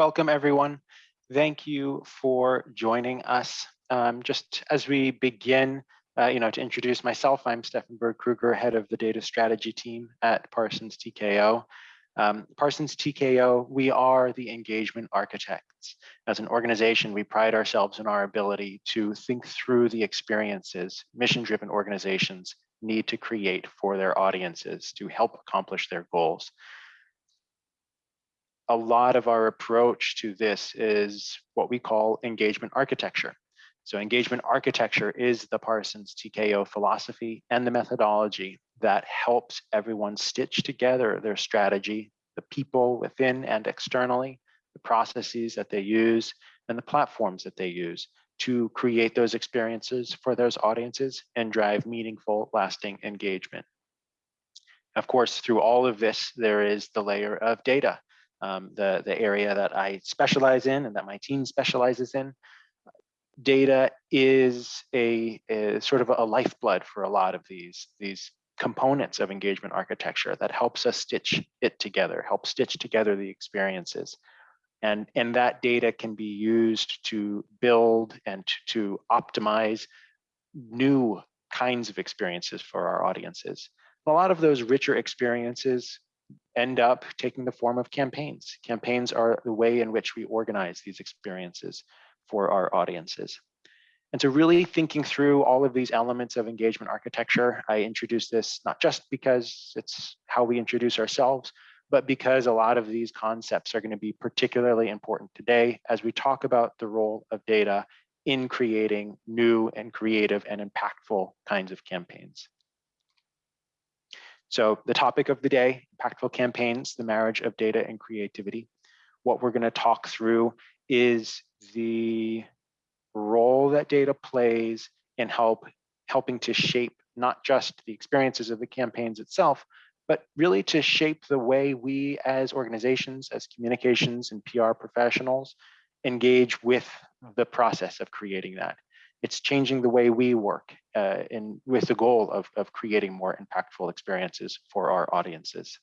Welcome everyone. Thank you for joining us. Um, just as we begin, uh, you know, to introduce myself, I'm Stefan Berg Kruger, head of the data strategy team at Parsons TKO. Um, Parsons TKO, we are the engagement architects. As an organization, we pride ourselves in our ability to think through the experiences mission-driven organizations need to create for their audiences to help accomplish their goals. A lot of our approach to this is what we call engagement architecture. So engagement architecture is the Parsons TKO philosophy and the methodology that helps everyone stitch together their strategy, the people within and externally, the processes that they use, and the platforms that they use to create those experiences for those audiences and drive meaningful, lasting engagement. Of course, through all of this, there is the layer of data, um, the, the area that I specialize in and that my team specializes in data is a, sort of a lifeblood for a lot of these, these components of engagement architecture that helps us stitch it together, help stitch together the experiences. And, and that data can be used to build and to, to optimize new kinds of experiences for our audiences. A lot of those richer experiences end up taking the form of campaigns. Campaigns are the way in which we organize these experiences for our audiences. And so really thinking through all of these elements of engagement architecture, I introduced this not just because it's how we introduce ourselves, but because a lot of these concepts are going to be particularly important today as we talk about the role of data in creating new and creative and impactful kinds of campaigns. So the topic of the day, impactful campaigns, the marriage of data and creativity. What we're going to talk through is the role that data plays in help helping to shape not just the experiences of the campaigns itself, but really to shape the way we as organizations, as communications and PR professionals engage with the process of creating that. It's changing the way we work uh, in, with the goal of, of creating more impactful experiences for our audiences.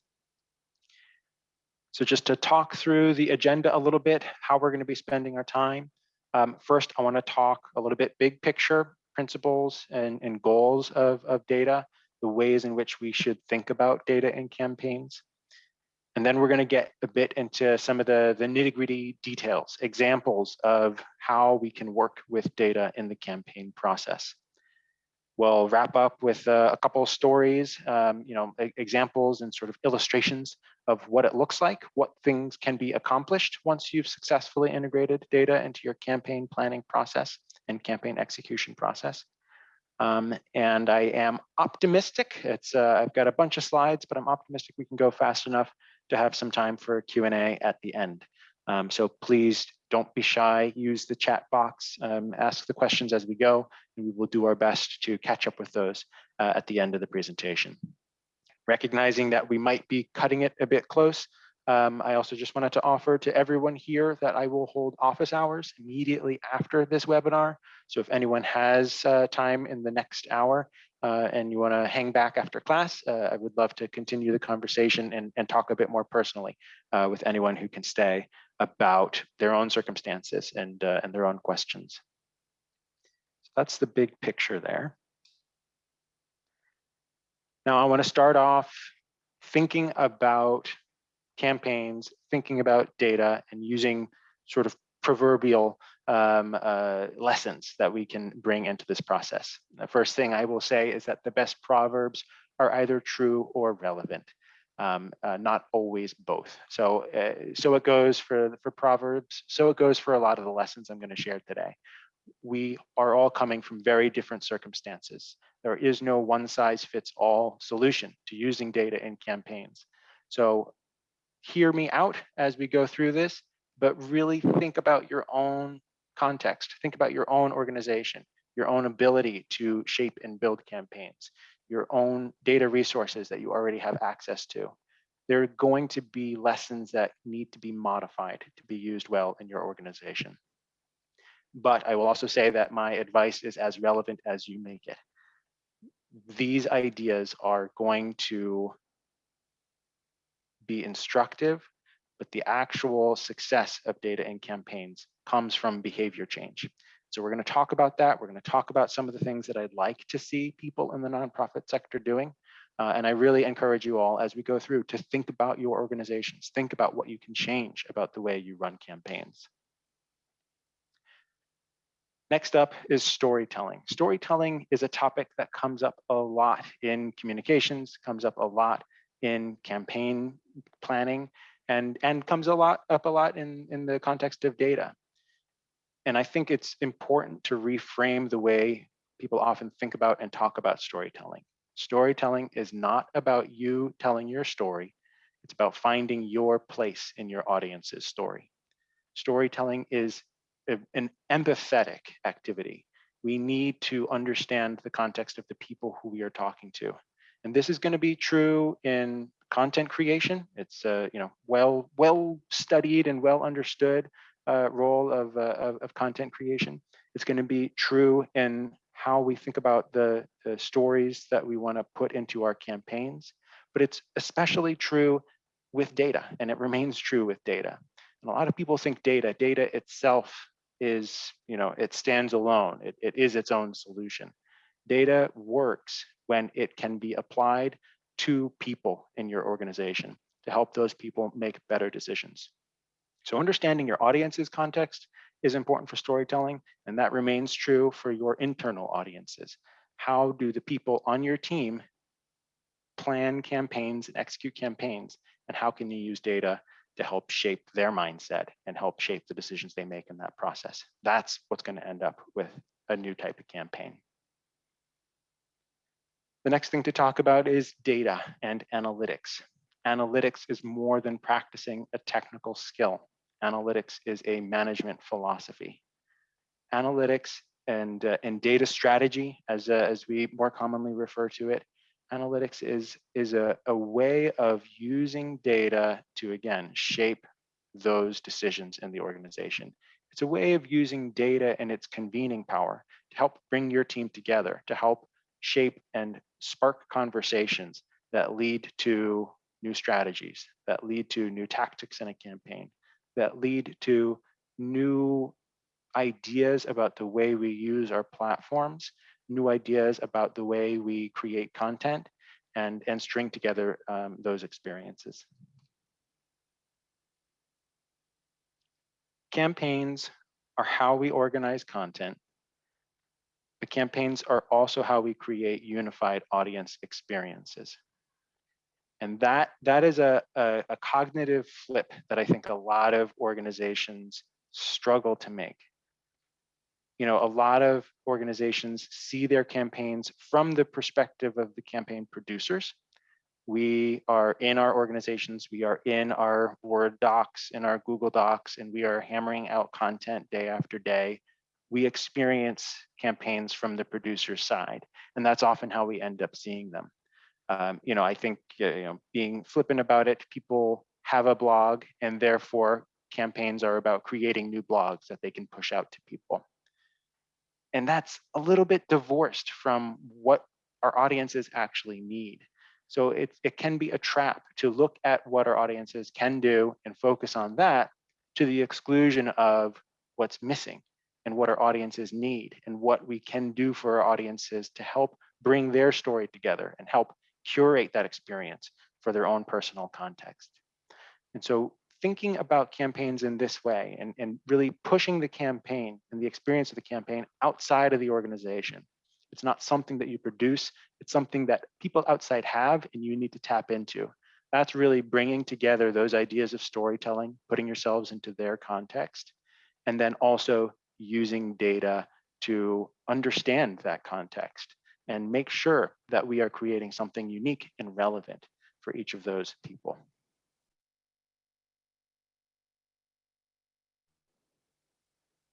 So just to talk through the agenda a little bit, how we're going to be spending our time. Um, first, I want to talk a little bit big picture principles and, and goals of, of data, the ways in which we should think about data in campaigns. And then we're going to get a bit into some of the, the nitty gritty details, examples of how we can work with data in the campaign process. We'll wrap up with uh, a couple of stories, um, you know, examples and sort of illustrations of what it looks like, what things can be accomplished once you've successfully integrated data into your campaign planning process and campaign execution process. Um, and I am optimistic. It's uh, I've got a bunch of slides, but I'm optimistic we can go fast enough to have some time for Q&A at the end. Um, so please don't be shy, use the chat box, um, ask the questions as we go, and we will do our best to catch up with those uh, at the end of the presentation. Recognizing that we might be cutting it a bit close, um, I also just wanted to offer to everyone here that I will hold office hours immediately after this webinar. So if anyone has uh, time in the next hour uh, and you want to hang back after class, uh, I would love to continue the conversation and, and talk a bit more personally uh, with anyone who can stay about their own circumstances and, uh, and their own questions. So that's the big picture there. Now I want to start off thinking about campaigns, thinking about data and using sort of proverbial um, uh, lessons that we can bring into this process. The first thing I will say is that the best proverbs are either true or relevant, um, uh, not always both. So, uh, so it goes for, for proverbs, so it goes for a lot of the lessons I'm gonna share today. We are all coming from very different circumstances. There is no one size fits all solution to using data in campaigns. So hear me out as we go through this, but really think about your own context. Think about your own organization, your own ability to shape and build campaigns, your own data resources that you already have access to. There are going to be lessons that need to be modified to be used well in your organization. But I will also say that my advice is as relevant as you make it. These ideas are going to be instructive, but the actual success of data and campaigns comes from behavior change. So we're going to talk about that. We're going to talk about some of the things that I'd like to see people in the nonprofit sector doing. Uh, and I really encourage you all as we go through to think about your organizations, think about what you can change about the way you run campaigns. Next up is storytelling. Storytelling is a topic that comes up a lot in communications, comes up a lot in campaign planning, and, and comes a lot up a lot in, in the context of data. And I think it's important to reframe the way people often think about and talk about storytelling. Storytelling is not about you telling your story. It's about finding your place in your audience's story. Storytelling is an empathetic activity. We need to understand the context of the people who we are talking to. And this is going to be true in content creation. It's a you know well well studied and well understood uh, role of, uh, of, of content creation. It's going to be true in how we think about the, the stories that we want to put into our campaigns, but it's especially true with data, and it remains true with data. And a lot of people think data, data itself is, you know, it stands alone. It, it is its own solution. Data works when it can be applied to people in your organization to help those people make better decisions. So understanding your audience's context is important for storytelling, and that remains true for your internal audiences. How do the people on your team plan campaigns and execute campaigns, and how can you use data to help shape their mindset and help shape the decisions they make in that process. That's what's going to end up with a new type of campaign. The next thing to talk about is data and analytics. Analytics is more than practicing a technical skill. Analytics is a management philosophy. Analytics and, uh, and data strategy, as, uh, as we more commonly refer to it, analytics is, is a, a way of using data to, again, shape those decisions in the organization. It's a way of using data and its convening power to help bring your team together, to help shape and spark conversations that lead to new strategies, that lead to new tactics in a campaign, that lead to new ideas about the way we use our platforms new ideas about the way we create content and, and string together um, those experiences. Campaigns are how we organize content. The campaigns are also how we create unified audience experiences. And that, that is a, a, a cognitive flip that I think a lot of organizations struggle to make you know, a lot of organizations see their campaigns from the perspective of the campaign producers. We are in our organizations, we are in our Word docs, in our Google Docs, and we are hammering out content day after day. We experience campaigns from the producer side, and that's often how we end up seeing them. Um, you know, I think, you know, being flippant about it, people have a blog and therefore campaigns are about creating new blogs that they can push out to people. And that's a little bit divorced from what our audiences actually need. So it, it can be a trap to look at what our audiences can do and focus on that to the exclusion of what's missing and what our audiences need and what we can do for our audiences to help bring their story together and help curate that experience for their own personal context. And so thinking about campaigns in this way and, and really pushing the campaign and the experience of the campaign outside of the organization. It's not something that you produce, it's something that people outside have and you need to tap into. That's really bringing together those ideas of storytelling, putting yourselves into their context, and then also using data to understand that context and make sure that we are creating something unique and relevant for each of those people.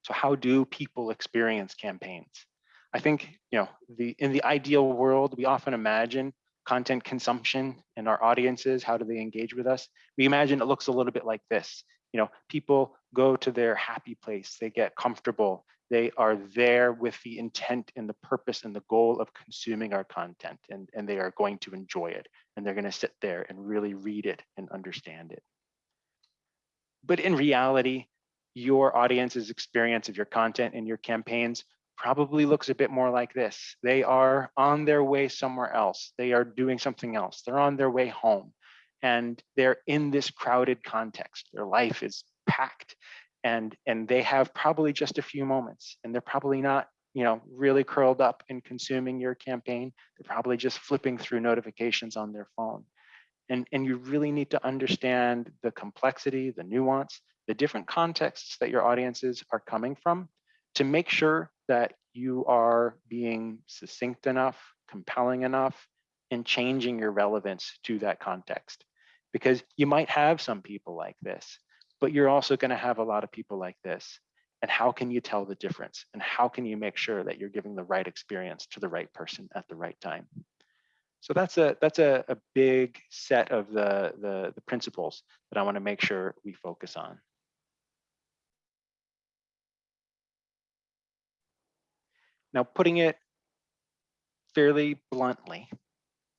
So how do people experience campaigns? I think, you know, the in the ideal world, we often imagine content consumption and our audiences, how do they engage with us? We imagine it looks a little bit like this. You know, people go to their happy place, they get comfortable, they are there with the intent and the purpose and the goal of consuming our content and, and they are going to enjoy it and they're going to sit there and really read it and understand it. but in reality, your audience's experience of your content and your campaigns probably looks a bit more like this. They are on their way somewhere else. They are doing something else. They're on their way home and they're in this crowded context. Their life is packed and, and they have probably just a few moments and they're probably not you know, really curled up and consuming your campaign. They're probably just flipping through notifications on their phone. And, and you really need to understand the complexity, the nuance, the different contexts that your audiences are coming from to make sure that you are being succinct enough, compelling enough, and changing your relevance to that context. Because you might have some people like this, but you're also going to have a lot of people like this. And how can you tell the difference? And how can you make sure that you're giving the right experience to the right person at the right time? So that's a that's a, a big set of the, the, the principles that I want to make sure we focus on. Now, putting it fairly bluntly,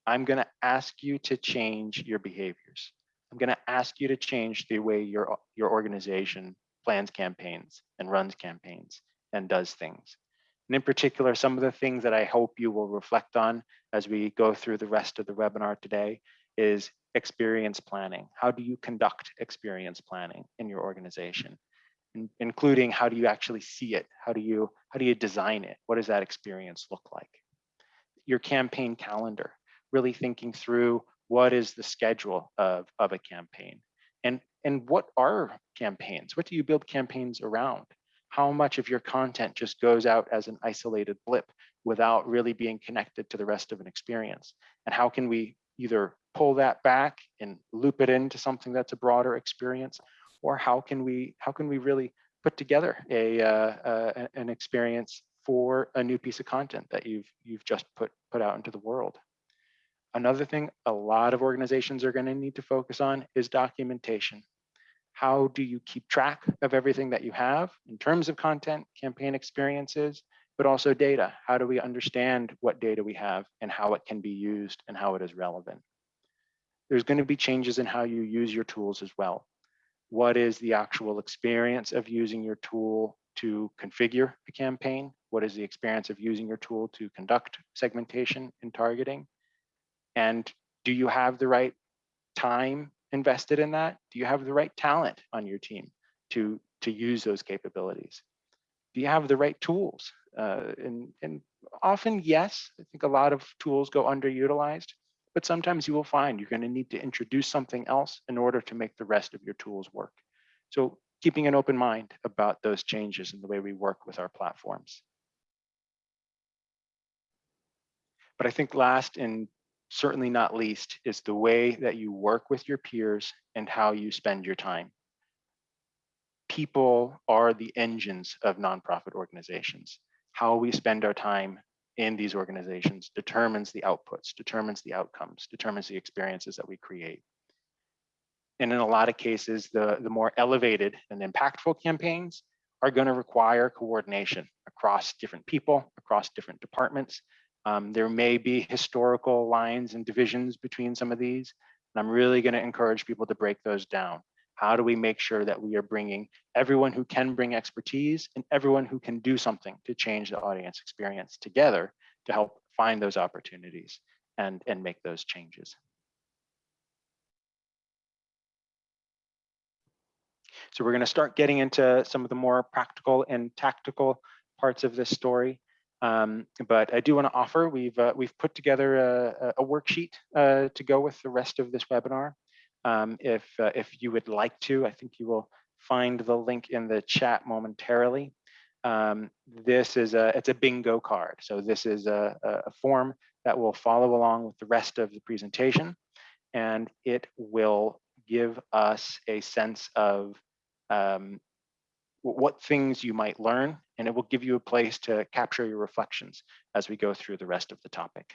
I'm going to ask you to change your behaviors. I'm going to ask you to change the way your, your organization plans campaigns and runs campaigns and does things. And in particular, some of the things that I hope you will reflect on as we go through the rest of the webinar today is experience planning. How do you conduct experience planning in your organization? In, including how do you actually see it? How do you how do you design it? What does that experience look like? Your campaign calendar, really thinking through what is the schedule of, of a campaign and, and what are campaigns? What do you build campaigns around? How much of your content just goes out as an isolated blip without really being connected to the rest of an experience? And how can we either pull that back and loop it into something that's a broader experience? Or how can we how can we really put together a uh, uh, an experience for a new piece of content that you've you've just put put out into the world? Another thing a lot of organizations are going to need to focus on is documentation. How do you keep track of everything that you have in terms of content, campaign experiences, but also data? How do we understand what data we have and how it can be used and how it is relevant? There's going to be changes in how you use your tools as well. What is the actual experience of using your tool to configure a campaign? What is the experience of using your tool to conduct segmentation and targeting? And do you have the right time invested in that? Do you have the right talent on your team to, to use those capabilities? Do you have the right tools? Uh, and, and often, yes, I think a lot of tools go underutilized, but sometimes you will find you're going to need to introduce something else in order to make the rest of your tools work. So keeping an open mind about those changes in the way we work with our platforms. But I think last and certainly not least, is the way that you work with your peers and how you spend your time. People are the engines of nonprofit organizations. How we spend our time in these organizations determines the outputs, determines the outcomes, determines the experiences that we create. And in a lot of cases, the, the more elevated and impactful campaigns are going to require coordination across different people, across different departments, um, there may be historical lines and divisions between some of these, and I'm really going to encourage people to break those down. How do we make sure that we are bringing everyone who can bring expertise and everyone who can do something to change the audience experience together to help find those opportunities and, and make those changes. So we're going to start getting into some of the more practical and tactical parts of this story. Um, but I do want to offer, we've, uh, we've put together a, a worksheet uh, to go with the rest of this webinar. Um, if, uh, if you would like to, I think you will find the link in the chat momentarily. Um, this is a, it's a bingo card. So this is a, a form that will follow along with the rest of the presentation. And it will give us a sense of um, what things you might learn, and it will give you a place to capture your reflections as we go through the rest of the topic.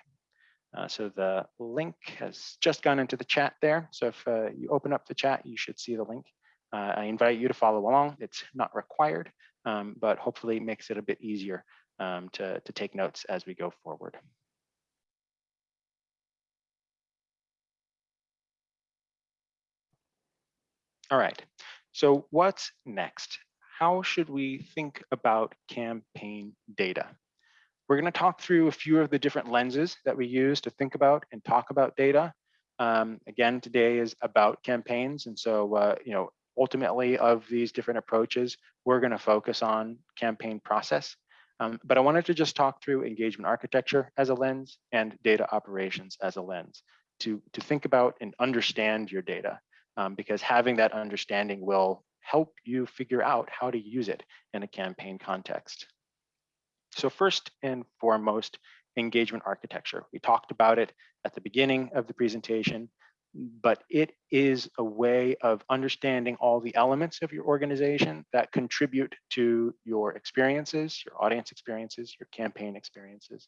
Uh, so the link has just gone into the chat there. So if uh, you open up the chat, you should see the link. Uh, I invite you to follow along. It's not required, um, but hopefully it makes it a bit easier um, to, to take notes as we go forward. All right, So what's next? How should we think about campaign data? We're going to talk through a few of the different lenses that we use to think about and talk about data. Um, again, today is about campaigns. And so, uh, you know, ultimately of these different approaches, we're going to focus on campaign process. Um, but I wanted to just talk through engagement architecture as a lens and data operations as a lens to, to think about and understand your data um, because having that understanding will help you figure out how to use it in a campaign context. So first and foremost, engagement architecture. We talked about it at the beginning of the presentation, but it is a way of understanding all the elements of your organization that contribute to your experiences, your audience experiences, your campaign experiences.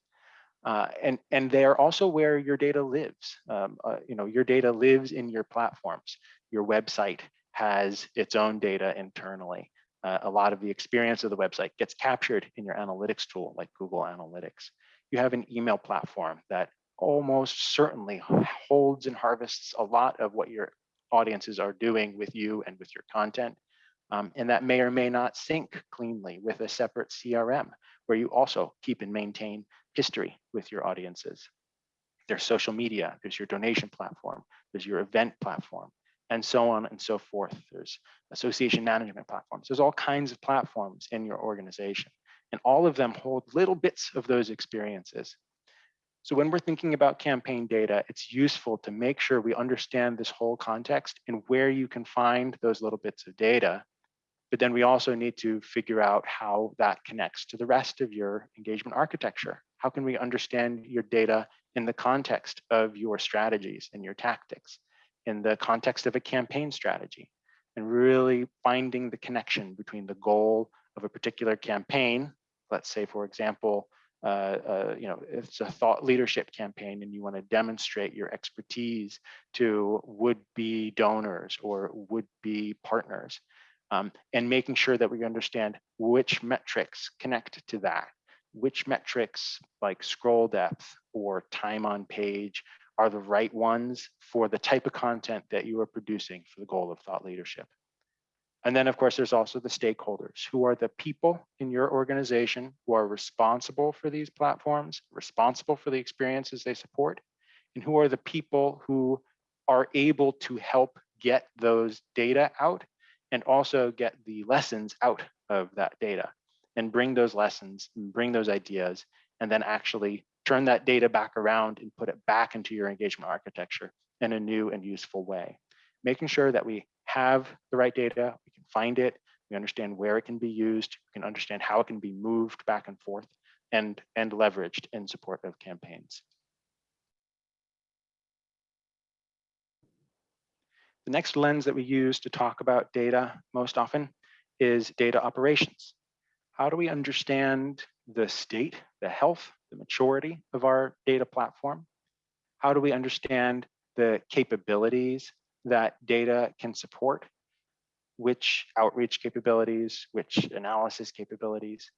Uh, and, and they are also where your data lives. Um, uh, you know, your data lives in your platforms. Your website has its own data internally uh, a lot of the experience of the website gets captured in your analytics tool like Google Analytics. You have an email platform that almost certainly holds and harvests a lot of what your audiences are doing with you and with your content. Um, and that may or may not sync cleanly with a separate CRM where you also keep and maintain history with your audiences. There's social media, there's your donation platform, there's your event platform, and so on and so forth. There's association management platforms. There's all kinds of platforms in your organization, and all of them hold little bits of those experiences. So when we're thinking about campaign data, it's useful to make sure we understand this whole context and where you can find those little bits of data. But then we also need to figure out how that connects to the rest of your engagement architecture. How can we understand your data in the context of your strategies and your tactics? In the context of a campaign strategy and really finding the connection between the goal of a particular campaign. Let's say, for example, uh, uh, you know, it's a thought leadership campaign and you want to demonstrate your expertise to would-be donors or would-be partners um, and making sure that we understand which metrics connect to that, which metrics like scroll depth or time on page are the right ones for the type of content that you are producing for the goal of thought leadership. And then of course, there's also the stakeholders who are the people in your organization who are responsible for these platforms, responsible for the experiences they support, and who are the people who are able to help get those data out and also get the lessons out of that data and bring those lessons bring those ideas and then actually turn that data back around and put it back into your engagement architecture in a new and useful way. Making sure that we have the right data, we can find it, we understand where it can be used, we can understand how it can be moved back and forth and, and leveraged in support of campaigns. The next lens that we use to talk about data most often is data operations. How do we understand the state, the health, the maturity of our data platform? How do we understand the capabilities that data can support? Which outreach capabilities, which analysis capabilities,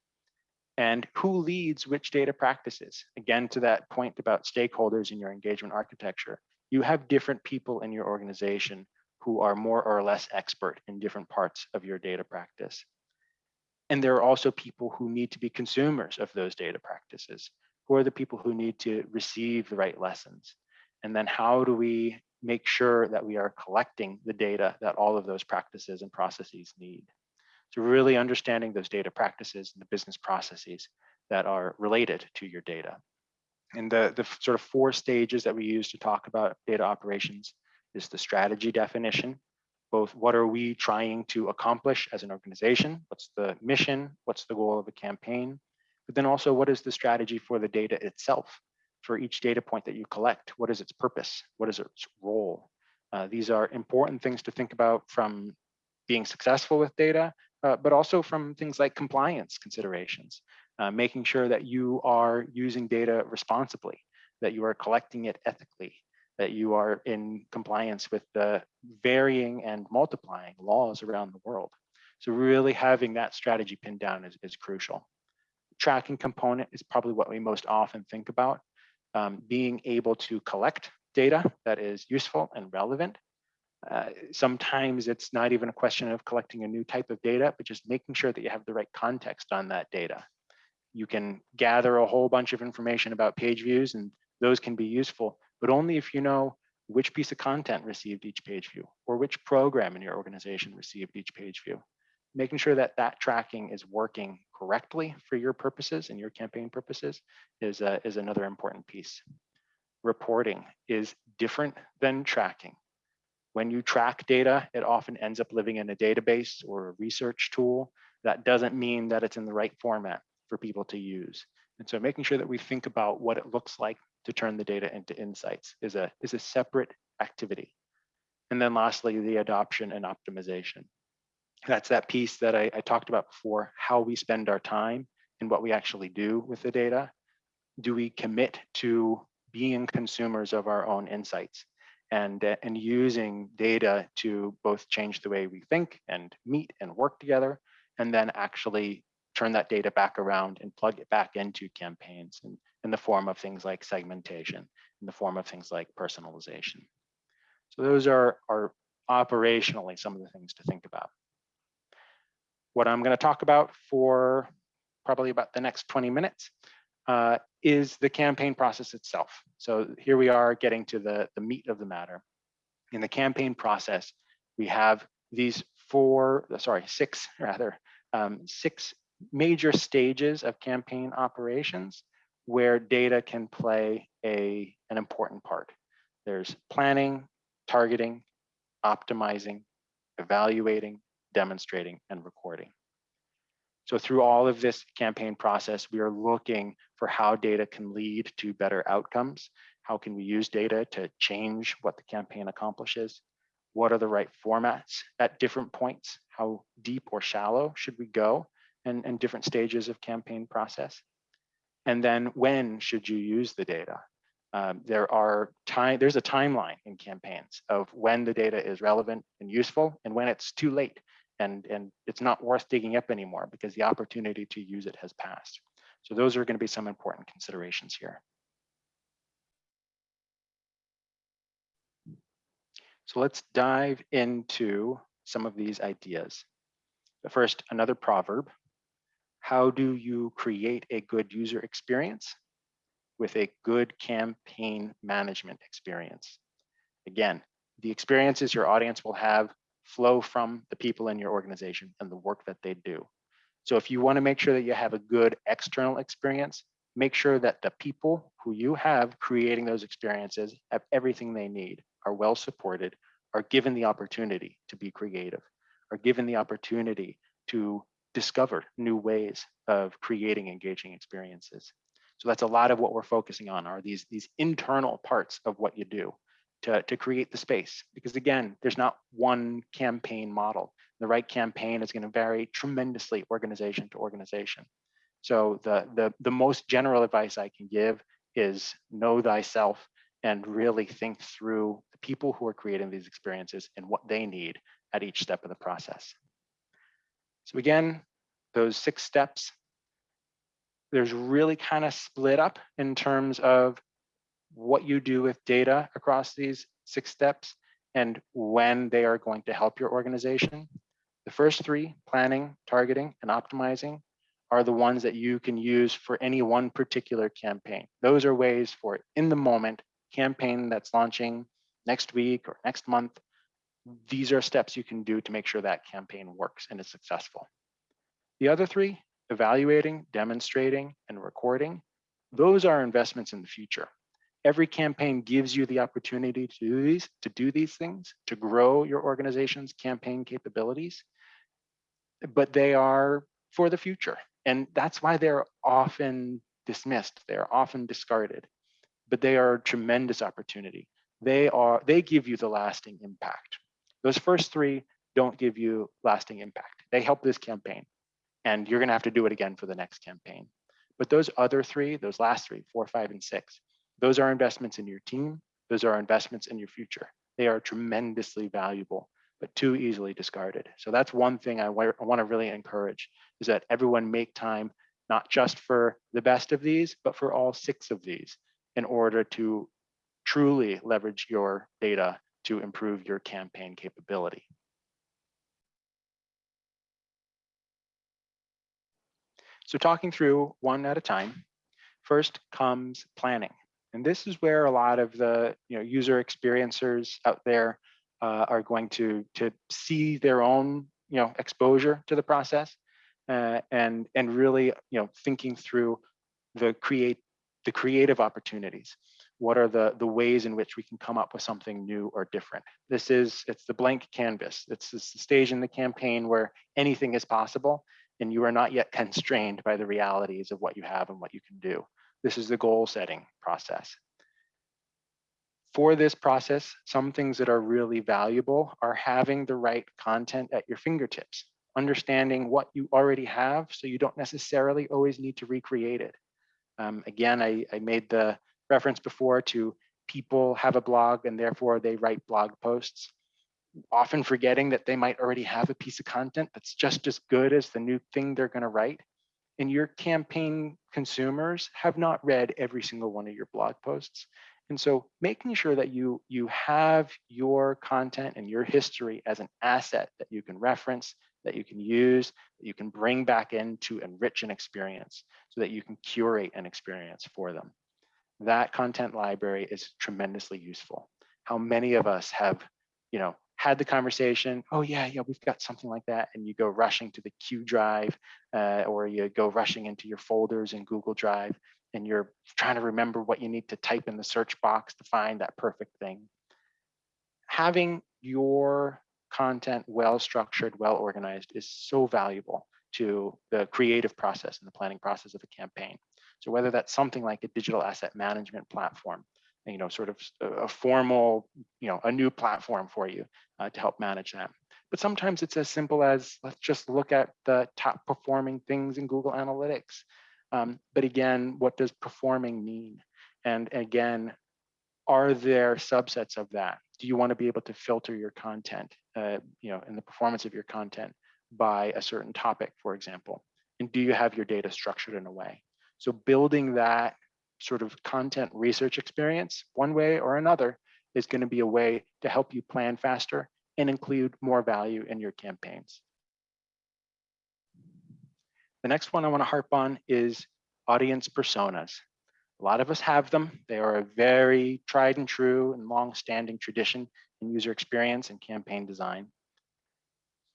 and who leads which data practices? Again, to that point about stakeholders in your engagement architecture, you have different people in your organization who are more or less expert in different parts of your data practice. And there are also people who need to be consumers of those data practices. Who are the people who need to receive the right lessons? And then how do we make sure that we are collecting the data that all of those practices and processes need? So really understanding those data practices and the business processes that are related to your data. And the, the sort of four stages that we use to talk about data operations is the strategy definition, both what are we trying to accomplish as an organization? What's the mission? What's the goal of a campaign? But then also what is the strategy for the data itself? For each data point that you collect, what is its purpose? What is its role? Uh, these are important things to think about from being successful with data, uh, but also from things like compliance considerations, uh, making sure that you are using data responsibly, that you are collecting it ethically, that you are in compliance with the varying and multiplying laws around the world. So really having that strategy pinned down is, is crucial. Tracking component is probably what we most often think about. Um, being able to collect data that is useful and relevant, Uh, sometimes it's not even a question of collecting a new type of data, but just making sure that you have the right context on that data. You can gather a whole bunch of information about page views and those can be useful, but only if you know which piece of content received each page view or which program in your organization received each page view. Making sure that that tracking is working correctly for your purposes and your campaign purposes is, uh, is another important piece. Reporting is different than tracking. When you track data, it often ends up living in a database or a research tool. That doesn't mean that it's in the right format for people to use. And so making sure that we think about what it looks like to turn the data into insights is a, is a separate activity. And then lastly, the adoption and optimization. That's that piece that I, I talked about before, how we spend our time and what we actually do with the data. Do we commit to being consumers of our own insights? and, uh, and using data to both change the way we think and meet and work together, and then actually turn that data back around and plug it back into campaigns in, in the form of things like segmentation, in the form of things like personalization. So those are, are operationally some of the things to think about. What I'm going to talk about for probably about the next 20 minutes uh, is the campaign process itself. So here we are getting to the, the meat of the matter. In the campaign process, we have these four, sorry, six rather, um, six major stages of campaign operations where data can play a, an important part. There's planning, targeting, optimizing, evaluating, demonstrating, and recording. So through all of this campaign process, we are looking for how data can lead to better outcomes. How can we use data to change what the campaign accomplishes? What are the right formats at different points? How deep or shallow should we go and, and different stages of campaign process? And then when should you use the data? Um, there are time, there's a timeline in campaigns of when the data is relevant and useful and when it's too late and, and it's not worth digging up anymore because the opportunity to use it has passed. So those are going to be some important considerations here. So let's dive into some of these ideas. But first, another proverb. How do you create a good user experience with a good campaign management experience? Again, the experiences your audience will have flow from the people in your organization and the work that they do. So if you want to make sure that you have a good external experience, make sure that the people who you have creating those experiences have everything they need, are well supported, are given the opportunity to be creative, are given the opportunity to discover new ways of creating engaging experiences. So that's a lot of what we're focusing on are these, these internal parts of what you do to, to create the space. Because again, there's not one campaign model. The right campaign is going to vary tremendously organization to organization. So the, the, the most general advice I can give is know thyself and really think through the people who are creating these experiences and what they need at each step of the process. So again, those six steps, there's really kind of split up in terms of what you do with data across these six steps and when they are going to help your organization. The first three, planning, targeting, and optimizing, are the ones that you can use for any one particular campaign. Those are ways for in the moment campaign that's launching next week or next month. These are steps you can do to make sure that campaign works and is successful. The other three, evaluating, demonstrating, and recording, those are investments in the future every campaign gives you the opportunity to do these, to do these things, to grow your organization's campaign capabilities, but they are for the future. And that's why they're often dismissed. They're often discarded, but they are a tremendous opportunity. They are, they give you the lasting impact. Those first three don't give you lasting impact. They help this campaign and you're gonna have to do it again for the next campaign. But those other three, those last three, four, five, and six, those are investments in your team. Those are investments in your future. They are tremendously valuable, but too easily discarded. So that's one thing I, I want to really encourage is that everyone make time, not just for the best of these, but for all six of these in order to truly leverage your data to improve your campaign capability. So talking through one at a time, first comes planning. And this is where a lot of the you know, user experiencers out there uh, are going to, to see their own you know, exposure to the process uh, and, and really you know, thinking through the, create, the creative opportunities. What are the, the ways in which we can come up with something new or different? This is, it's the blank canvas. It's the stage in the campaign where anything is possible and you are not yet constrained by the realities of what you have and what you can do. This is the goal setting process. For this process, some things that are really valuable are having the right content at your fingertips, understanding what you already have so you don't necessarily always need to recreate it. Um, again, I, I made the reference before to people have a blog and therefore they write blog posts often forgetting that they might already have a piece of content that's just as good as the new thing they're going to write. And your campaign consumers have not read every single one of your blog posts. And so making sure that you, you have your content and your history as an asset that you can reference, that you can use, that you can bring back in to enrich an experience so that you can curate an experience for them. That content library is tremendously useful. How many of us have, you know, had the conversation, oh yeah, yeah, we've got something like that, and you go rushing to the Q drive, uh, or you go rushing into your folders in Google Drive, and you're trying to remember what you need to type in the search box to find that perfect thing. Having your content well structured, well organized is so valuable to the creative process and the planning process of a campaign. So whether that's something like a digital asset management platform, you know, sort of a formal, you know, a new platform for you uh, to help manage that. But sometimes it's as simple as let's just look at the top performing things in Google Analytics. Um, but again, what does performing mean? And again, are there subsets of that? Do you want to be able to filter your content, uh, you know, in the performance of your content by a certain topic, for example? And do you have your data structured in a way? So building that sort of content research experience, one way or another, is going to be a way to help you plan faster and include more value in your campaigns. The next one I want to harp on is audience personas. A lot of us have them. They are a very tried and true and long-standing tradition in user experience and campaign design.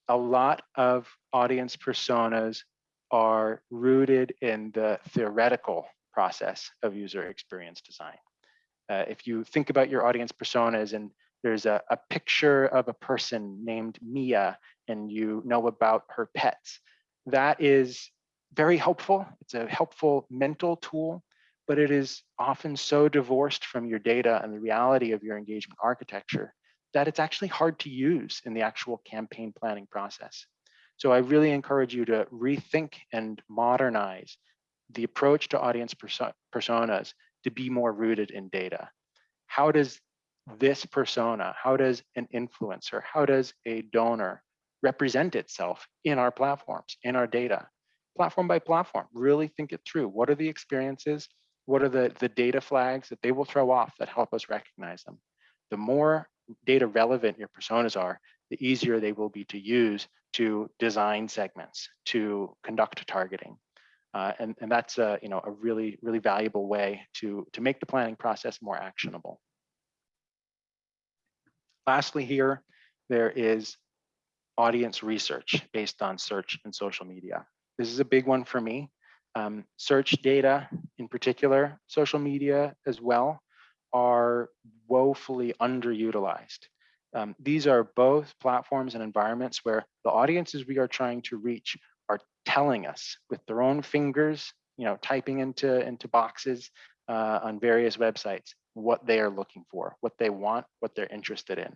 A lot of audience personas are rooted in the theoretical process of user experience design. Uh, if you think about your audience personas and there's a, a picture of a person named Mia and you know about her pets, that is very helpful. It's a helpful mental tool, but it is often so divorced from your data and the reality of your engagement architecture that it's actually hard to use in the actual campaign planning process. So I really encourage you to rethink and modernize the approach to audience perso personas to be more rooted in data. How does this persona, how does an influencer, how does a donor represent itself in our platforms, in our data? Platform by platform, really think it through. What are the experiences? What are the, the data flags that they will throw off that help us recognize them? The more data relevant your personas are, the easier they will be to use to design segments, to conduct targeting, uh, and, and that's a, you know, a really, really valuable way to, to make the planning process more actionable. Lastly here, there is audience research based on search and social media. This is a big one for me. Um, search data in particular, social media as well, are woefully underutilized. Um, these are both platforms and environments where the audiences we are trying to reach are telling us with their own fingers, you know, typing into, into boxes uh, on various websites, what they are looking for, what they want, what they're interested in.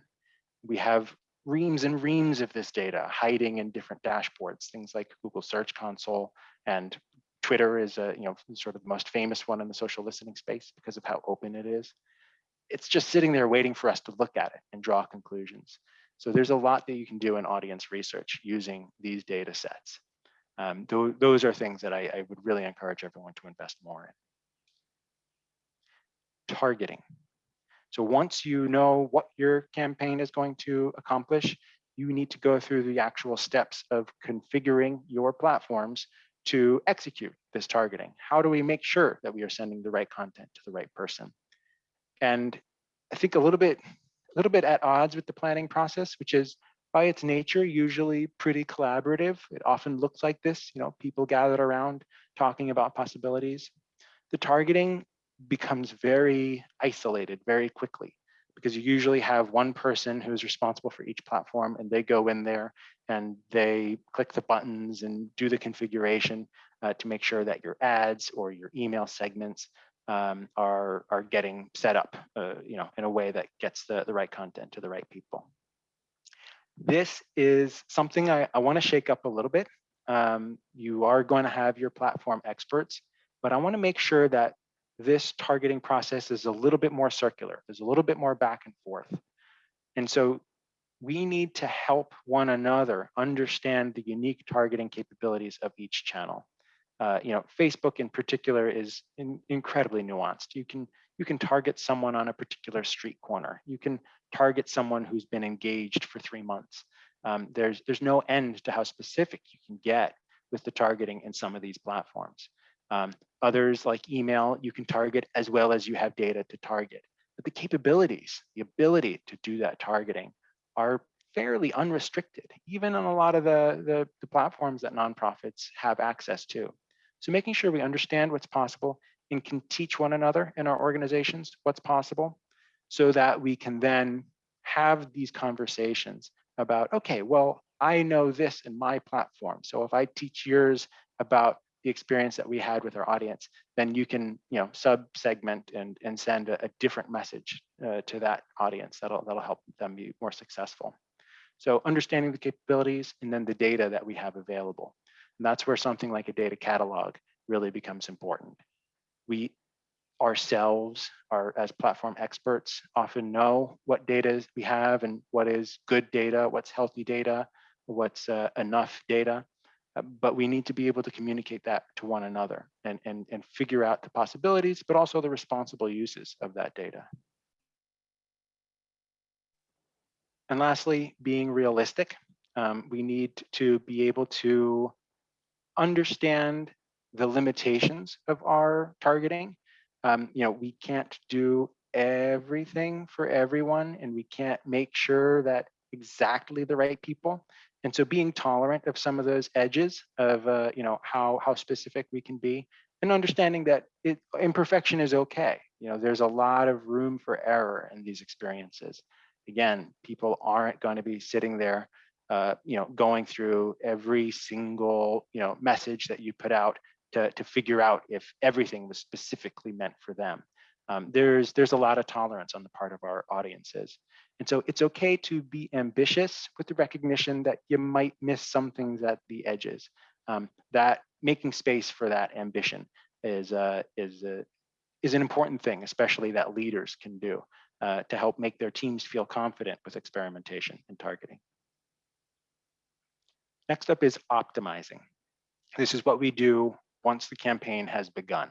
We have reams and reams of this data hiding in different dashboards, things like Google Search Console and Twitter is a, you know, sort of the most famous one in the social listening space because of how open it is. It's just sitting there waiting for us to look at it and draw conclusions. So there's a lot that you can do in audience research using these data sets um, th those are things that I, I would really encourage everyone to invest more in. Targeting. So once you know what your campaign is going to accomplish, you need to go through the actual steps of configuring your platforms to execute this targeting. How do we make sure that we are sending the right content to the right person? And I think a little bit, a little bit at odds with the planning process, which is by its nature, usually pretty collaborative. It often looks like this, you know, people gathered around talking about possibilities. The targeting becomes very isolated very quickly because you usually have one person who's responsible for each platform and they go in there and they click the buttons and do the configuration uh, to make sure that your ads or your email segments um, are, are getting set up uh, you know, in a way that gets the, the right content to the right people. This is something I, I want to shake up a little bit. Um, you are going to have your platform experts, but I want to make sure that this targeting process is a little bit more circular. There's a little bit more back and forth. And so we need to help one another understand the unique targeting capabilities of each channel. Uh, you know, Facebook in particular is in, incredibly nuanced. You can you can target someone on a particular street corner. You can target someone who's been engaged for three months. Um, there's there's no end to how specific you can get with the targeting in some of these platforms. Um, others like email, you can target as well as you have data to target. But the capabilities, the ability to do that targeting are fairly unrestricted, even on a lot of the, the, the platforms that nonprofits have access to. So making sure we understand what's possible and can teach one another in our organizations what's possible so that we can then have these conversations about, okay, well, I know this in my platform. So if I teach yours about the experience that we had with our audience, then you can, you know, sub-segment and, and send a, a different message uh, to that audience that'll, that'll help them be more successful. So understanding the capabilities and then the data that we have available. And that's where something like a data catalog really becomes important. We ourselves are as platform experts often know what data we have and what is good data, what's healthy data, what's uh, enough data. Uh, but we need to be able to communicate that to one another and, and, and figure out the possibilities, but also the responsible uses of that data. And lastly, being realistic. Um, we need to be able to understand the limitations of our targeting. Um, you know, we can't do everything for everyone and we can't make sure that exactly the right people. And so being tolerant of some of those edges of, uh, you know, how, how specific we can be and understanding that it, imperfection is okay. You know, there's a lot of room for error in these experiences. Again, people aren't going to be sitting there, uh, you know, going through every single, you know, message that you put out to, to figure out if everything was specifically meant for them. Um, there's, there's a lot of tolerance on the part of our audiences. And so it's okay to be ambitious with the recognition that you might miss some things at the edges. Um, that making space for that ambition is uh, is uh, is an important thing, especially that leaders can do uh, to help make their teams feel confident with experimentation and targeting. Next up is optimizing. This is what we do once the campaign has begun.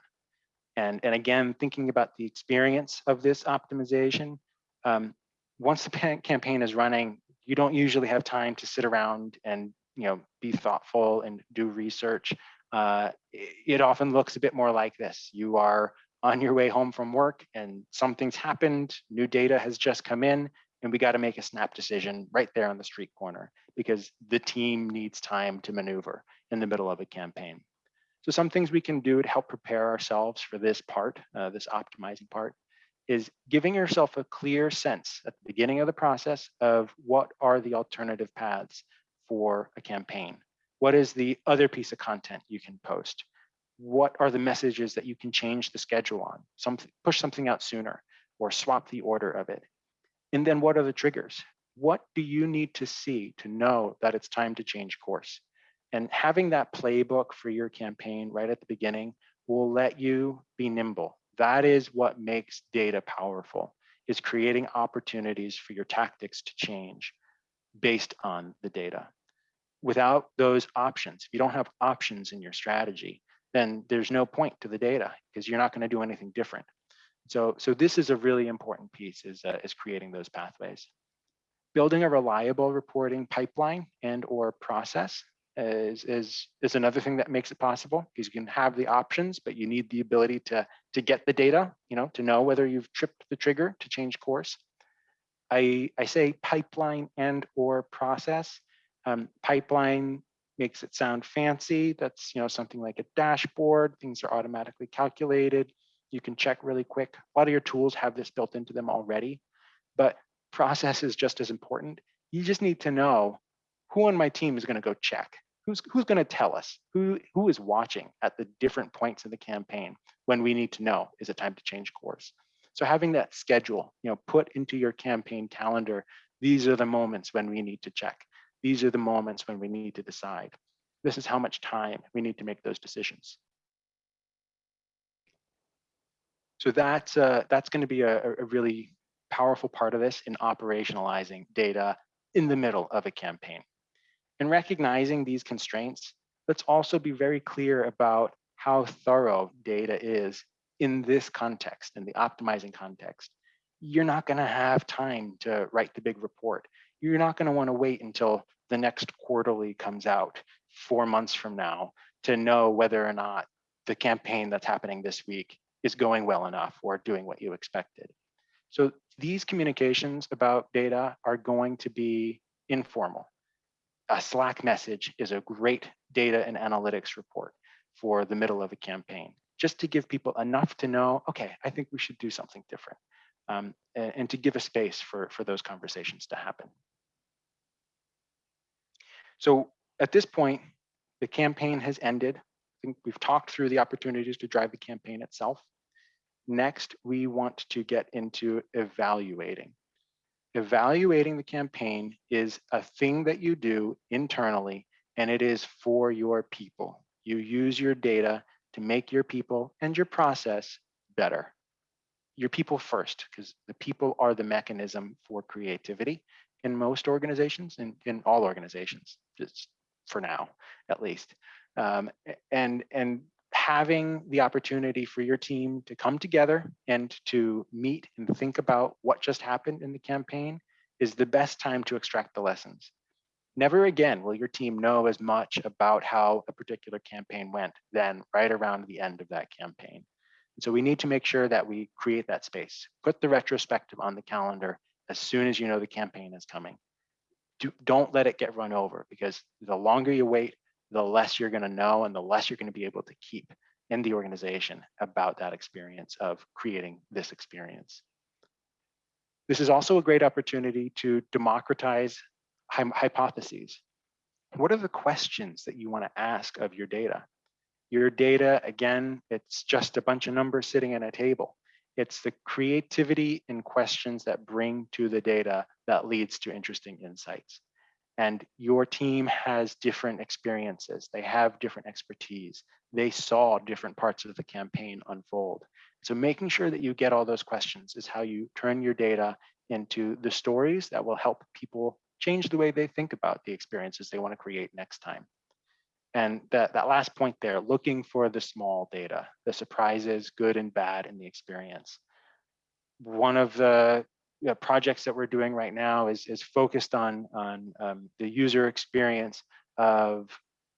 And, and again, thinking about the experience of this optimization, um, once the campaign is running, you don't usually have time to sit around and you know be thoughtful and do research. Uh, it often looks a bit more like this. You are on your way home from work and something's happened, new data has just come in, and we got to make a snap decision right there on the street corner because the team needs time to maneuver in the middle of a campaign. So some things we can do to help prepare ourselves for this part, uh, this optimizing part, is giving yourself a clear sense at the beginning of the process of what are the alternative paths for a campaign. What is the other piece of content you can post? What are the messages that you can change the schedule on? Some, push something out sooner or swap the order of it. And then what are the triggers? What do you need to see to know that it's time to change course? And having that playbook for your campaign right at the beginning will let you be nimble that is what makes data powerful, is creating opportunities for your tactics to change based on the data. Without those options, if you don't have options in your strategy, then there's no point to the data because you're not going to do anything different. So, so this is a really important piece is, uh, is creating those pathways. Building a reliable reporting pipeline and or process is, is, is another thing that makes it possible because you can have the options, but you need the ability to, to get the data, you know, to know whether you've tripped the trigger to change course. I, I say pipeline and or process. Um, pipeline makes it sound fancy. That's you know something like a dashboard. Things are automatically calculated. You can check really quick. A lot of your tools have this built into them already, but process is just as important. You just need to know who on my team is going to go check. Who's who's going to tell us who who is watching at the different points in the campaign when we need to know is it time to change course. So having that schedule, you know, put into your campaign calendar, these are the moments when we need to check. These are the moments when we need to decide. This is how much time we need to make those decisions. So that's, uh, that's going to be a, a really powerful part of this in operationalizing data in the middle of a campaign. And recognizing these constraints, let's also be very clear about how thorough data is in this context, in the optimizing context, you're not going to have time to write the big report. You're not going to want to wait until the next quarterly comes out four months from now to know whether or not the campaign that's happening this week is going well enough or doing what you expected. So these communications about data are going to be informal. A Slack message is a great data and analytics report for the middle of a campaign just to give people enough to know, okay, I think we should do something different um, and, and to give a space for, for those conversations to happen. So at this point, the campaign has ended. I think we've talked through the opportunities to drive the campaign itself. Next, we want to get into evaluating. Evaluating the campaign is a thing that you do internally, and it is for your people. You use your data to make your people and your process better. Your people first, because the people are the mechanism for creativity in most organizations and in, in all organizations, just for now, at least. Um, and, and having the opportunity for your team to come together and to meet and think about what just happened in the campaign is the best time to extract the lessons. Never again will your team know as much about how a particular campaign went than right around the end of that campaign. And so we need to make sure that we create that space. Put the retrospective on the calendar as soon as you know the campaign is coming. Do, don't let it get run over because the longer you wait, the less you're going to know and the less you're going to be able to keep in the organization about that experience of creating this experience. This is also a great opportunity to democratize hypotheses. What are the questions that you want to ask of your data? Your data, again, it's just a bunch of numbers sitting in a table. It's the creativity and questions that bring to the data that leads to interesting insights. And your team has different experiences. They have different expertise. They saw different parts of the campaign unfold. So making sure that you get all those questions is how you turn your data into the stories that will help people change the way they think about the experiences they want to create next time. And that, that last point there, looking for the small data, the surprises, good and bad in the experience. One of the know, projects that we're doing right now is, is focused on, on um, the user experience of,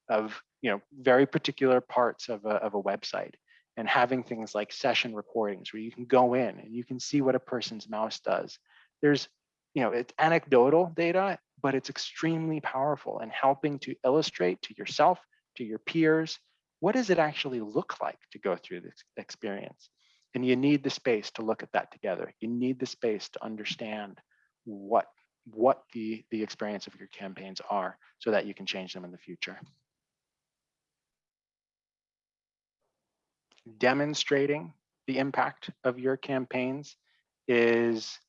of you know, very particular parts of a, of a website and having things like session recordings where you can go in and you can see what a person's mouse does. There's you know, it's anecdotal data, but it's extremely powerful in helping to illustrate to yourself, to your peers, what does it actually look like to go through this experience? And you need the space to look at that together. You need the space to understand what, what the, the experience of your campaigns are so that you can change them in the future. Demonstrating the impact of your campaigns is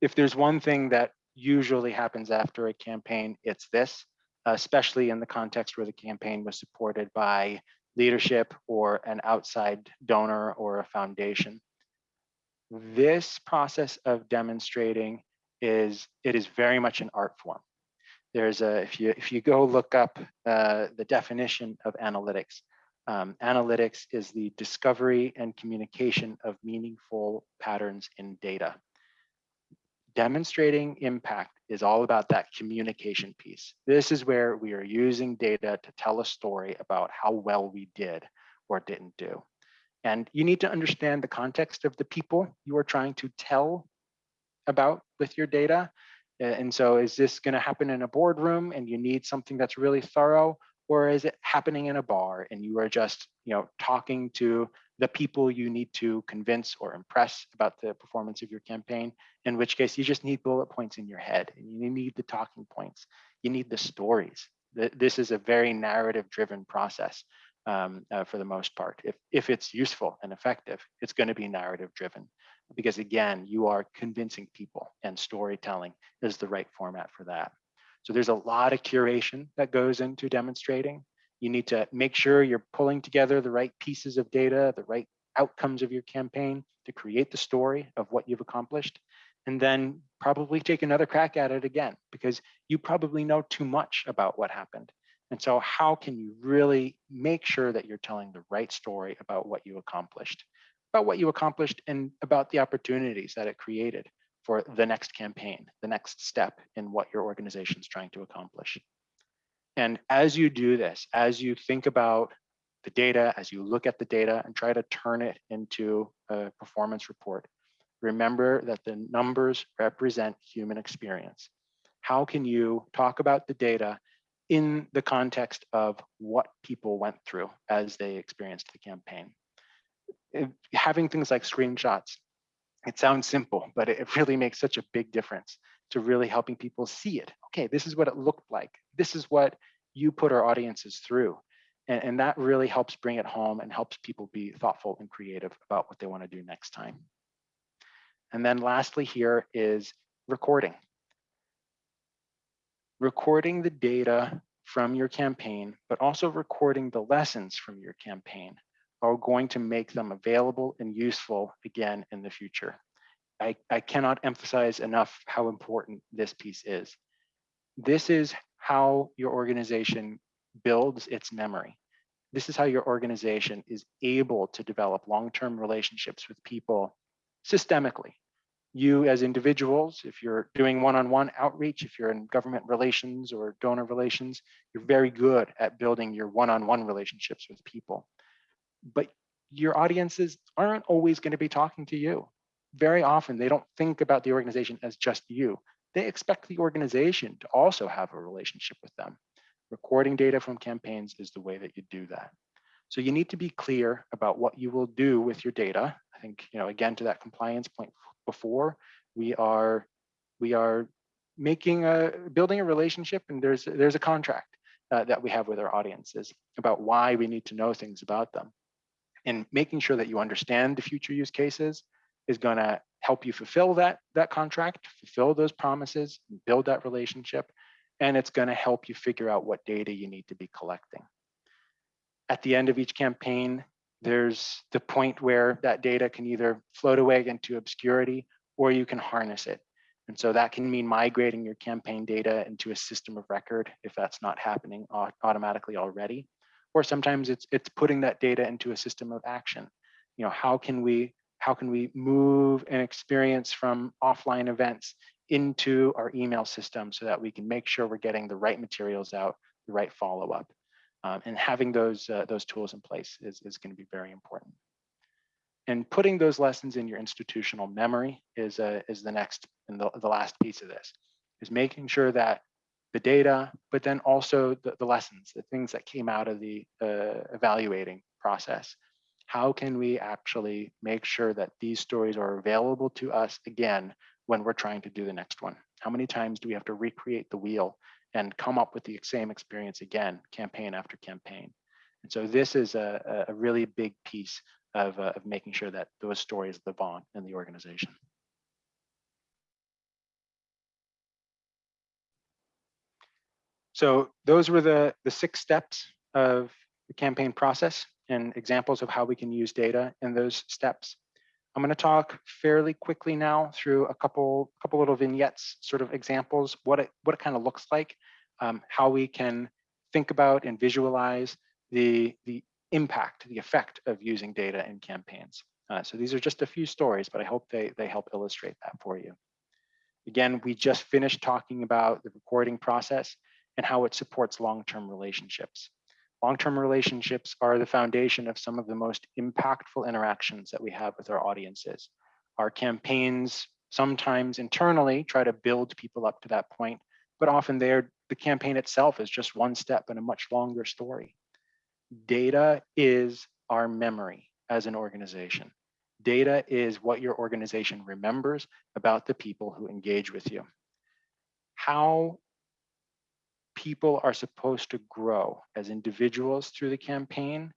if there's one thing that usually happens after a campaign, it's this, especially in the context where the campaign was supported by leadership or an outside donor or a foundation. This process of demonstrating is, it is very much an art form. There's a, if you, if you go look up uh, the definition of analytics, Um, analytics is the discovery and communication of meaningful patterns in data. Demonstrating impact is all about that communication piece. This is where we are using data to tell a story about how well we did or didn't do. And you need to understand the context of the people you are trying to tell about with your data. And so is this going to happen in a boardroom and you need something that's really thorough? Or is it happening in a bar and you are just you know, talking to the people you need to convince or impress about the performance of your campaign, in which case you just need bullet points in your head and you need the talking points. You need the stories. This is a very narrative driven process um, uh, for the most part. If, if it's useful and effective, it's going to be narrative driven because again, you are convincing people and storytelling is the right format for that. So there's a lot of curation that goes into demonstrating. You need to make sure you're pulling together the right pieces of data, the right outcomes of your campaign to create the story of what you've accomplished, and then probably take another crack at it again because you probably know too much about what happened. And so how can you really make sure that you're telling the right story about what you accomplished, about what you accomplished and about the opportunities that it created for the next campaign, the next step in what your organization is trying to accomplish. And as you do this, as you think about the data, as you look at the data and try to turn it into a performance report, remember that the numbers represent human experience. How can you talk about the data in the context of what people went through as they experienced the campaign. Having things like screenshots, it sounds simple, but it really makes such a big difference to really helping people see it. Okay, this is what it looked like. This is what you put our audiences through. And, and that really helps bring it home and helps people be thoughtful and creative about what they want to do next time. And then lastly here is recording recording the data from your campaign, but also recording the lessons from your campaign are going to make them available and useful again in the future. I, I cannot emphasize enough how important this piece is. This is how your organization builds its memory. This is how your organization is able to develop long-term relationships with people systemically, you as individuals, if you're doing one-on-one -on -one outreach, if you're in government relations or donor relations, you're very good at building your one-on-one -on -one relationships with people. But your audiences aren't always going to be talking to you. Very often, they don't think about the organization as just you. They expect the organization to also have a relationship with them. Recording data from campaigns is the way that you do that. So you need to be clear about what you will do with your data. I think, you know, again, to that compliance point before, we are we are making a building a relationship and there's there's a contract uh, that we have with our audiences about why we need to know things about them. And making sure that you understand the future use cases is going to help you fulfill that that contract, fulfill those promises, build that relationship, and it's going to help you figure out what data you need to be collecting. At the end of each campaign, there's the point where that data can either float away into obscurity or you can harness it. And so that can mean migrating your campaign data into a system of record if that's not happening automatically already. Or sometimes it's it's putting that data into a system of action. You know, how can we how can we move an experience from offline events into our email system so that we can make sure we're getting the right materials out, the right follow-up. Um, and having those, uh, those tools in place is, is going to be very important. And putting those lessons in your institutional memory is, uh, is the next and the, the last piece of this, is making sure that the data, but then also the, the lessons, the things that came out of the uh, evaluating process. How can we actually make sure that these stories are available to us again when we're trying to do the next one? How many times do we have to recreate the wheel and come up with the same experience again, campaign after campaign. And so this is a, a really big piece of, uh, of making sure that those stories live on in the organization. So those were the, the six steps of the campaign process and examples of how we can use data in those steps. I'm going to talk fairly quickly now through a couple couple little vignettes, sort of examples, what it what it kind of looks like, um, how we can think about and visualize the the impact, the effect of using data in campaigns. Uh, so these are just a few stories, but I hope they, they help illustrate that for you. Again, we just finished talking about the recording process and how it supports long-term relationships. Long-term relationships are the foundation of some of the most impactful interactions that we have with our audiences. Our campaigns sometimes internally try to build people up to that point, but often the campaign itself is just one step in a much longer story. Data is our memory as an organization. Data is what your organization remembers about the people who engage with you. How people are supposed to grow as individuals through the campaign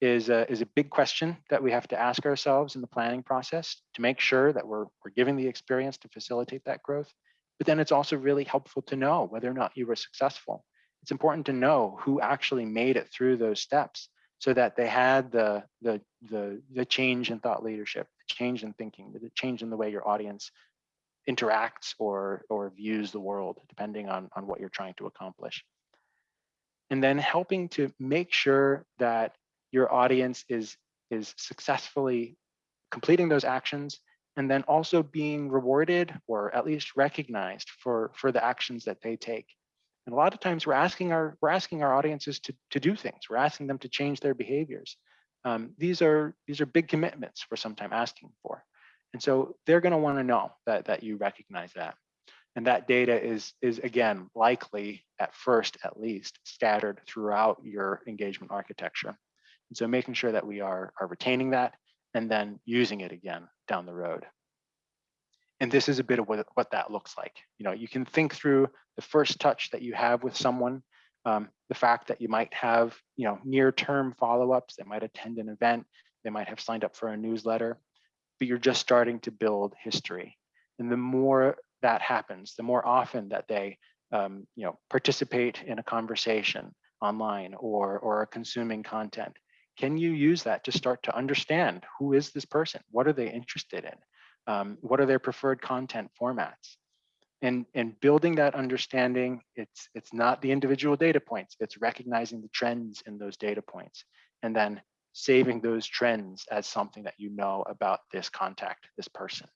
is a, is a big question that we have to ask ourselves in the planning process to make sure that we're, we're giving the experience to facilitate that growth. But then it's also really helpful to know whether or not you were successful. It's important to know who actually made it through those steps so that they had the, the, the, the change in thought leadership, the change in thinking, the change in the way your audience interacts or, or views the world, depending on, on what you're trying to accomplish. And then helping to make sure that your audience is, is successfully completing those actions and then also being rewarded or at least recognized for, for the actions that they take. And a lot of times we're asking our we're asking our audiences to, to do things. We're asking them to change their behaviors. Um, these are these are big commitments we're sometimes asking for. And so they're going to want to know that, that you recognize that. And that data is, is again, likely at first, at least, scattered throughout your engagement architecture. And so making sure that we are, are retaining that and then using it again down the road. And this is a bit of what, what that looks like. You know, you can think through the first touch that you have with someone, um, the fact that you might have, you know, near-term follow-ups, they might attend an event, they might have signed up for a newsletter, but you're just starting to build history. And the more that happens, the more often that they um, you know, participate in a conversation online or, or are consuming content, can you use that to start to understand who is this person? What are they interested in? Um, what are their preferred content formats? And, and building that understanding, it's, it's not the individual data points, it's recognizing the trends in those data points and then saving those trends as something that you know about this contact, this person.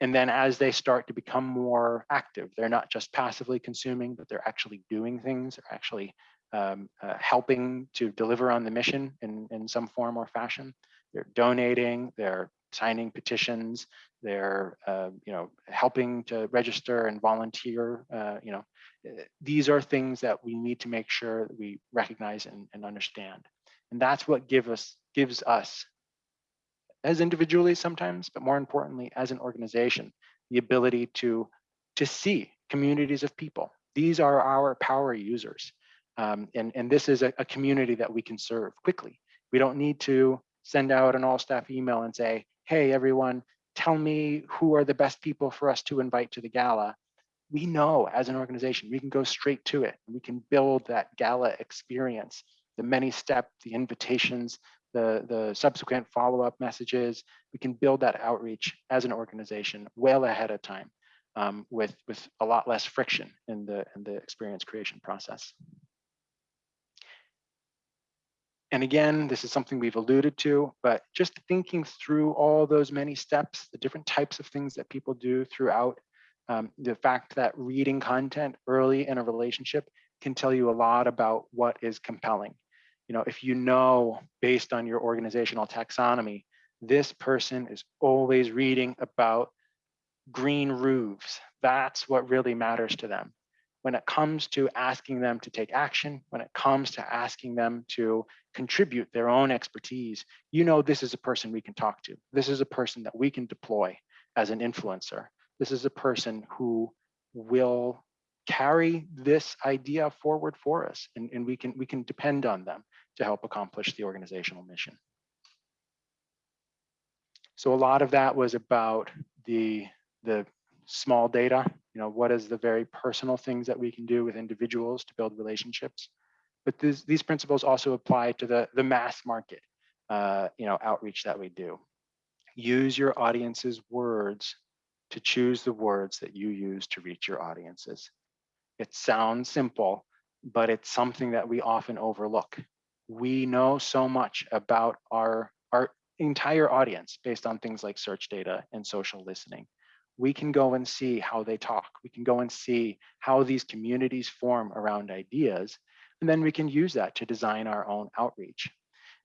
And then as they start to become more active, they're not just passively consuming, but they're actually doing things, they're actually um, uh, helping to deliver on the mission in, in some form or fashion. They're donating, they're signing petitions, they're uh, you know helping to register and volunteer. Uh, you know, eh, these are things that we need to make sure that we recognize and, and understand. And that's what give us, gives us, as individually sometimes, but more importantly, as an organization, the ability to, to see communities of people. These are our power users. Um, and, and this is a, a community that we can serve quickly. We don't need to send out an all staff email and say, hey, everyone, tell me who are the best people for us to invite to the gala. We know as an organization, we can go straight to it. We can build that gala experience the many step, the invitations, the, the subsequent follow-up messages, we can build that outreach as an organization well ahead of time um, with, with a lot less friction in the, in the experience creation process. And again, this is something we've alluded to, but just thinking through all those many steps, the different types of things that people do throughout, um, the fact that reading content early in a relationship can tell you a lot about what is compelling you know, if you know based on your organizational taxonomy, this person is always reading about green roofs. That's what really matters to them. When it comes to asking them to take action, when it comes to asking them to contribute their own expertise, you know this is a person we can talk to. This is a person that we can deploy as an influencer. This is a person who will carry this idea forward for us and, and we can we can depend on them to help accomplish the organizational mission. So a lot of that was about the, the small data, you know, what is the very personal things that we can do with individuals to build relationships. But this, these principles also apply to the, the mass market, uh, you know, outreach that we do. Use your audience's words to choose the words that you use to reach your audiences. It sounds simple, but it's something that we often overlook we know so much about our, our entire audience based on things like search data and social listening. We can go and see how they talk. We can go and see how these communities form around ideas, and then we can use that to design our own outreach.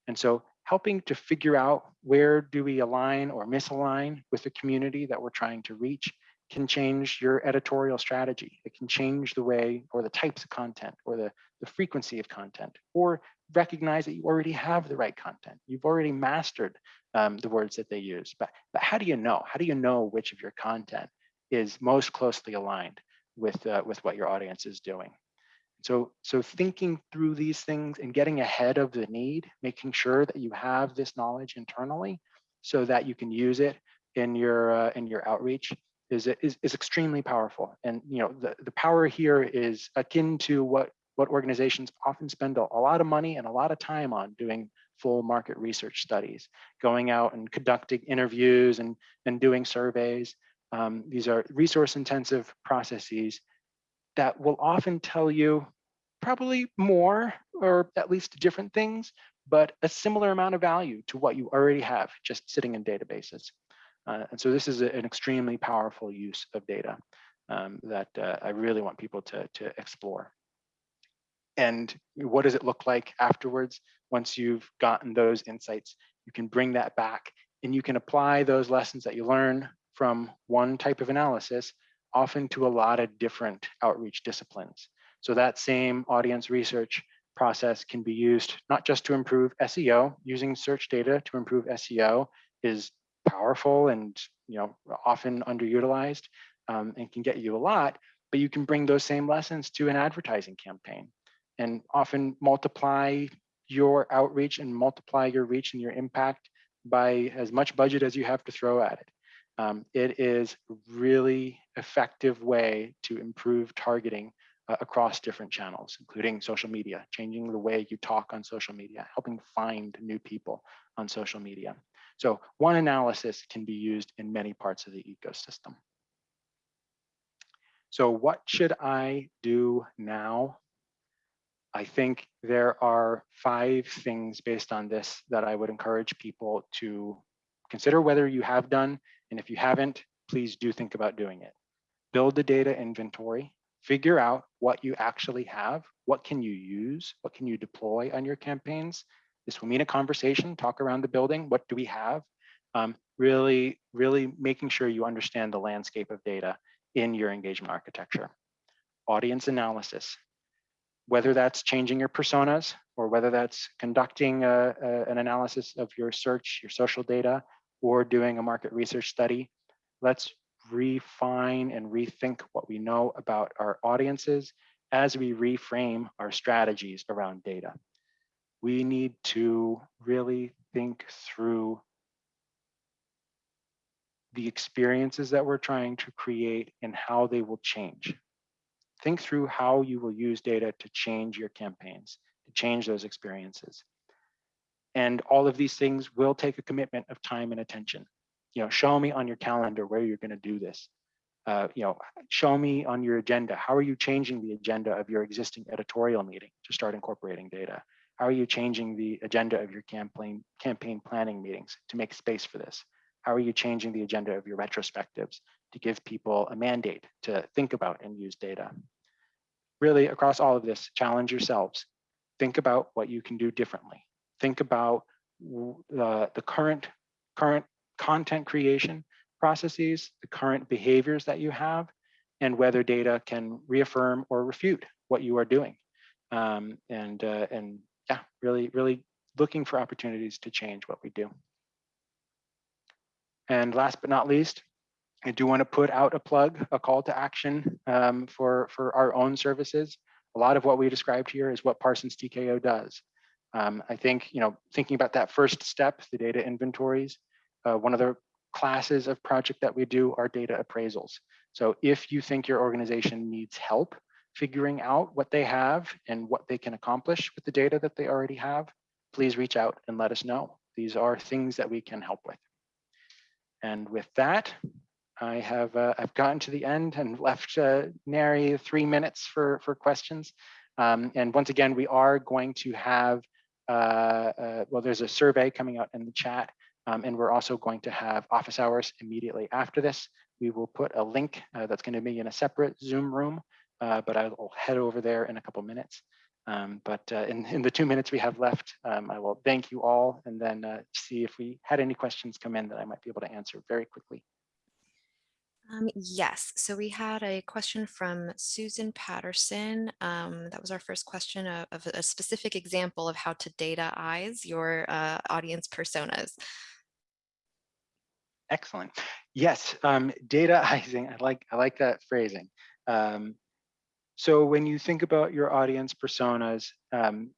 And so helping to figure out where do we align or misalign with the community that we're trying to reach can change your editorial strategy. It can change the way or the types of content or the, the frequency of content or recognize that you already have the right content. You've already mastered um, the words that they use. But, but how do you know? How do you know which of your content is most closely aligned with, uh, with what your audience is doing? So, so thinking through these things and getting ahead of the need, making sure that you have this knowledge internally so that you can use it in your uh, in your outreach is, is, is extremely powerful. And you know, the, the power here is akin to what, what organizations often spend a, a lot of money and a lot of time on doing full market research studies, going out and conducting interviews and, and doing surveys. Um, these are resource intensive processes that will often tell you probably more or at least different things, but a similar amount of value to what you already have just sitting in databases. Uh, and so this is a, an extremely powerful use of data um, that uh, I really want people to, to explore. And what does it look like afterwards? Once you've gotten those insights, you can bring that back and you can apply those lessons that you learn from one type of analysis often to a lot of different outreach disciplines. So that same audience research process can be used not just to improve SEO, using search data to improve SEO is powerful and you know often underutilized um, and can get you a lot, but you can bring those same lessons to an advertising campaign and often multiply your outreach and multiply your reach and your impact by as much budget as you have to throw at it. Um, it is really effective way to improve targeting uh, across different channels, including social media, changing the way you talk on social media, helping find new people on social media. So one analysis can be used in many parts of the ecosystem. So what should I do now? I think there are five things based on this that I would encourage people to consider whether you have done, and if you haven't, please do think about doing it. Build a data inventory, figure out what you actually have, what can you use, what can you deploy on your campaigns, this will mean a conversation, talk around the building. What do we have? Um, really, really making sure you understand the landscape of data in your engagement architecture. Audience analysis, whether that's changing your personas or whether that's conducting a, a, an analysis of your search, your social data, or doing a market research study, let's refine and rethink what we know about our audiences as we reframe our strategies around data we need to really think through the experiences that we're trying to create and how they will change. Think through how you will use data to change your campaigns, to change those experiences. And all of these things will take a commitment of time and attention. You know, show me on your calendar where you're going to do this. Uh, you know, show me on your agenda. How are you changing the agenda of your existing editorial meeting to start incorporating data? How are you changing the agenda of your campaign, campaign planning meetings to make space for this? How are you changing the agenda of your retrospectives to give people a mandate to think about and use data? Really, across all of this, challenge yourselves. Think about what you can do differently. Think about the, the current, current content creation processes, the current behaviors that you have, and whether data can reaffirm or refute what you are doing. Um, and, uh, and yeah, really, really looking for opportunities to change what we do. And last but not least, I do want to put out a plug, a call to action um, for, for our own services. A lot of what we described here is what Parsons TKO does. Um, I think, you know, thinking about that first step, the data inventories, uh, one of the classes of project that we do are data appraisals. So if you think your organization needs help figuring out what they have and what they can accomplish with the data that they already have, please reach out and let us know. These are things that we can help with. And with that, I have uh, I've gotten to the end and left uh, Nary three minutes for, for questions. Um, and once again, we are going to have uh, uh, well, there's a survey coming out in the chat, um, and we're also going to have office hours immediately after this. We will put a link uh, that's going to be in a separate Zoom room, uh, but I will head over there in a couple minutes. Um, but uh, in, in the two minutes we have left, um, I will thank you all and then uh, see if we had any questions come in that I might be able to answer very quickly. Um, yes, so we had a question from Susan Patterson. Um, that was our first question of, of, a specific example of how to dataize your uh, audience personas. Excellent. Yes, um, dataizing. I like I like that phrasing. Um, so when you think about your audience personas, um,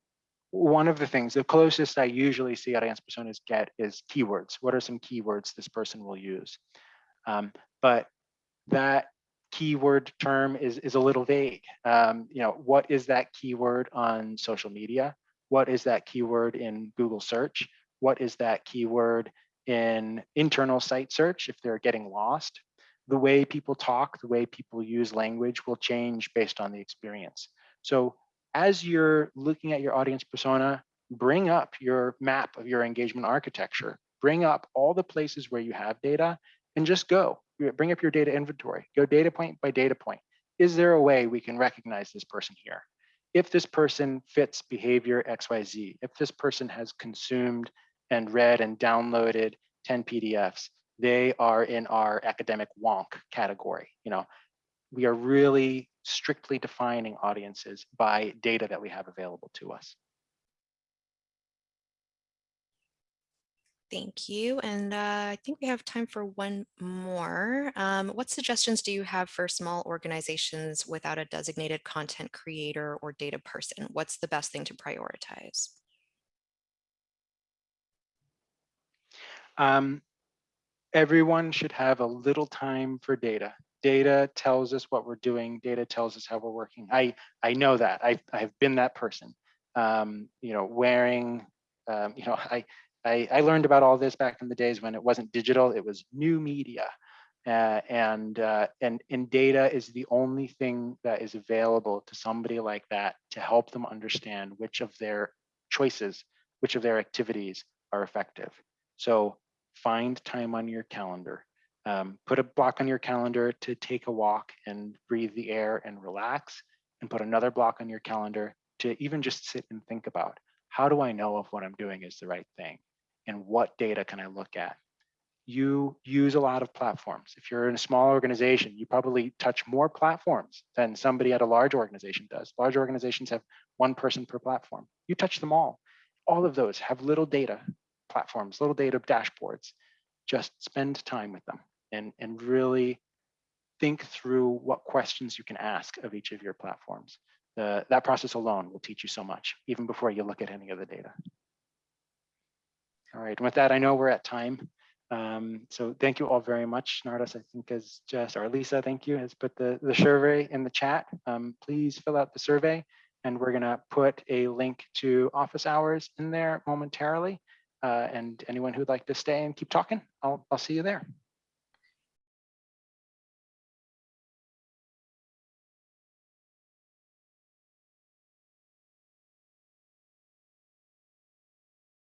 one of the things, the closest I usually see audience personas get is keywords. What are some keywords this person will use? Um, but that keyword term is, is a little vague. Um, you know, what is that keyword on social media? What is that keyword in Google search? What is that keyword in internal site search if they're getting lost? The way people talk, the way people use language will change based on the experience. So as you're looking at your audience persona, bring up your map of your engagement architecture, bring up all the places where you have data and just go bring up your data inventory, go data point by data point. Is there a way we can recognize this person here? If this person fits behavior XYZ, if this person has consumed and read and downloaded 10 PDFs, they are in our academic wonk category. You know, we are really strictly defining audiences by data that we have available to us. Thank you. And uh, I think we have time for one more. Um, what suggestions do you have for small organizations without a designated content creator or data person? What's the best thing to prioritize? Um, everyone should have a little time for data. Data tells us what we're doing. Data tells us how we're working. I, I know that. I've, I've been that person. Um, you know, wearing, um, you know, I, I, I, learned about all this back in the days when it wasn't digital, it was new media. Uh, and, uh, and, and data is the only thing that is available to somebody like that to help them understand which of their choices, which of their activities are effective. So find time on your calendar. Um, put a block on your calendar to take a walk and breathe the air and relax, and put another block on your calendar to even just sit and think about how do I know if what I'm doing is the right thing? and what data can I look at? You use a lot of platforms. If you're in a small organization, you probably touch more platforms than somebody at a large organization does. Large organizations have one person per platform. You touch them all. All of those have little data platforms, little data dashboards. Just spend time with them and, and really think through what questions you can ask of each of your platforms. The, that process alone will teach you so much, even before you look at any of the data. All right, with that, I know we're at time. Um, so thank you all very much. Nardas, I think is just, or Lisa, thank you, has put the, the survey in the chat. Um, please fill out the survey and we're gonna put a link to office hours in there momentarily. Uh, and anyone who'd like to stay and keep talking, I'll, I'll see you there.